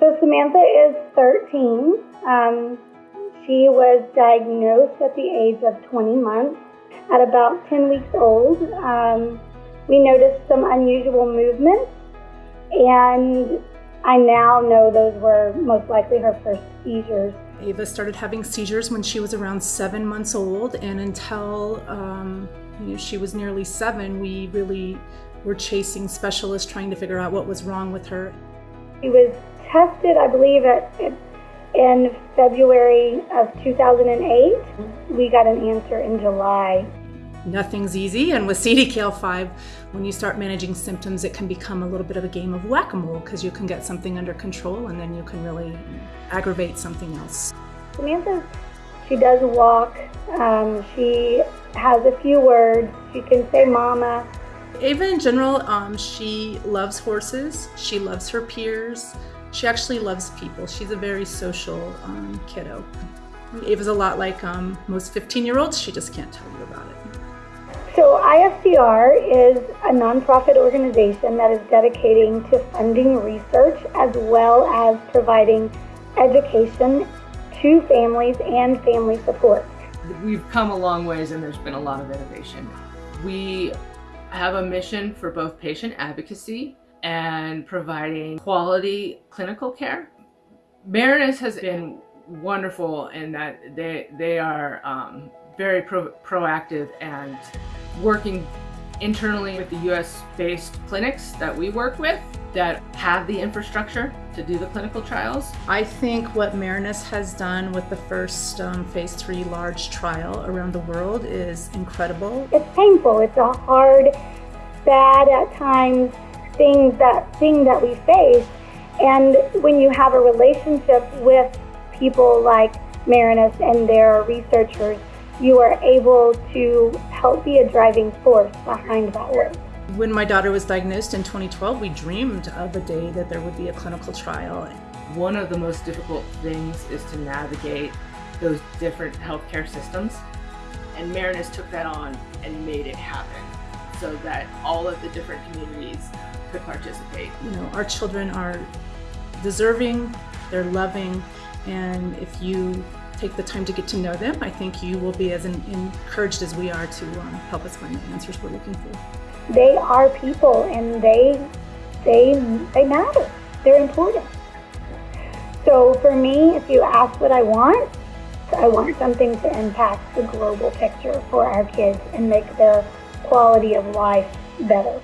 Samantha is 13. Um, she was diagnosed at the age of 20 months. At about 10 weeks old, um, we noticed some unusual movements, and I now know those were most likely her first seizures. Ava started having seizures when she was around seven months old, and until um, you know, she was nearly seven, we really were chasing specialists trying to figure out what was wrong with her. She was tested, I believe, at, at in February of 2008. We got an answer in July. Nothing's easy, and with CDKL5, when you start managing symptoms, it can become a little bit of a game of whack a mole because you can get something under control and then you can really aggravate something else. Samantha, she does walk, um, she has a few words, she can say mama. Ava, in general, um, she loves horses, she loves her peers, she actually loves people. She's a very social um, kiddo. Ava's a lot like um, most 15 year olds, she just can't tell you about it. So, IFCR is a nonprofit organization that is dedicating to funding research as well as providing education to families and family support. We've come a long ways and there's been a lot of innovation. We have a mission for both patient advocacy and providing quality clinical care. Marinus has been wonderful in that they, they are um, very pro proactive and working internally with the US based clinics that we work with that have the infrastructure to do the clinical trials. I think what Marinus has done with the first um, phase three large trial around the world is incredible. It's painful. It's a hard, bad at times things that thing that we face. And when you have a relationship with people like Marinus and their researchers, you are able to help be a driving force behind that work. When my daughter was diagnosed in 2012, we dreamed of a day that there would be a clinical trial. One of the most difficult things is to navigate those different healthcare systems. And Marinus took that on and made it happen so that all of the different communities could participate. You know, our children are deserving, they're loving, and if you take the time to get to know them, I think you will be as encouraged as we are to um, help us find the answers we're looking for. They are people, and they they they matter. They're important. So for me, if you ask what I want, I want something to impact the global picture for our kids and make their quality of life better.